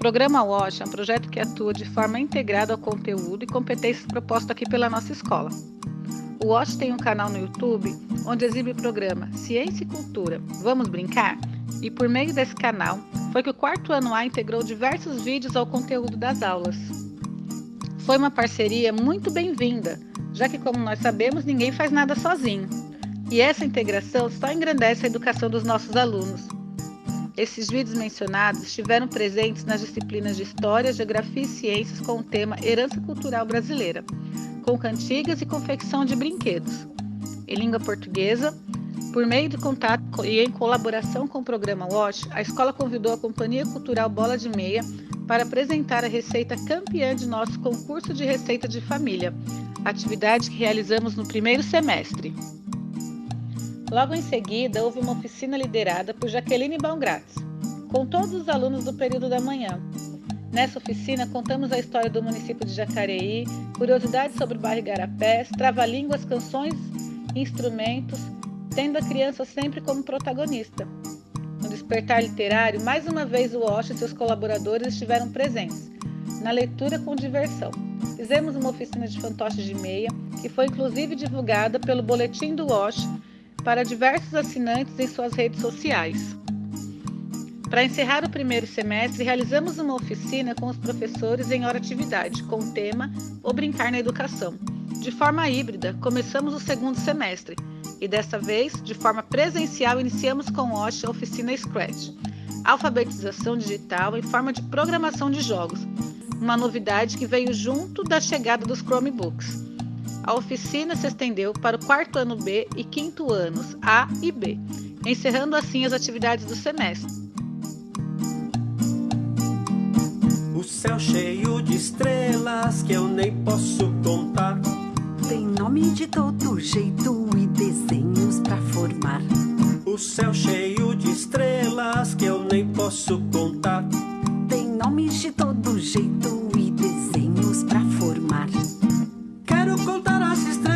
programa WASH é um projeto que atua de forma integrada ao conteúdo e competências propostas aqui pela nossa escola. O WASH tem um canal no YouTube onde exibe o programa Ciência e Cultura. Vamos brincar? E por meio desse canal foi que o quarto ano A integrou diversos vídeos ao conteúdo das aulas. Foi uma parceria muito bem-vinda, já que, como nós sabemos, ninguém faz nada sozinho. E essa integração só engrandece a educação dos nossos alunos. Esses vídeos mencionados estiveram presentes nas disciplinas de História, Geografia e Ciências com o tema Herança Cultural Brasileira, com cantigas e confecção de brinquedos. Em língua portuguesa, por meio de contato e em colaboração com o programa WASH, a escola convidou a Companhia Cultural Bola de Meia para apresentar a receita campeã de nosso concurso de receita de família, atividade que realizamos no primeiro semestre. Logo em seguida, houve uma oficina liderada por Jaqueline Baumgratz, com todos os alunos do período da manhã. Nessa oficina, contamos a história do município de Jacareí, curiosidades sobre o bairro Igarapés, trava-línguas, canções, instrumentos, tendo a criança sempre como protagonista. No despertar literário, mais uma vez o Osh e seus colaboradores estiveram presentes, na leitura com diversão. Fizemos uma oficina de fantoches de meia, que foi inclusive divulgada pelo Boletim do Osh para diversos assinantes em suas redes sociais. Para encerrar o primeiro semestre, realizamos uma oficina com os professores em hora atividade, com o tema O Brincar na Educação. De forma híbrida, começamos o segundo semestre e desta vez, de forma presencial, iniciamos com o OSH a oficina Scratch, alfabetização digital em forma de programação de jogos, uma novidade que veio junto da chegada dos Chromebooks. A oficina se estendeu para o quarto ano B e quinto anos A e B, encerrando assim as atividades do semestre. O céu cheio de estrelas que eu nem posso contar. Tem nome de todo jeito e desenhos para formar. O céu cheio de estrelas que eu nem posso contar. Tem nomes de todo jeito contar as estrelas,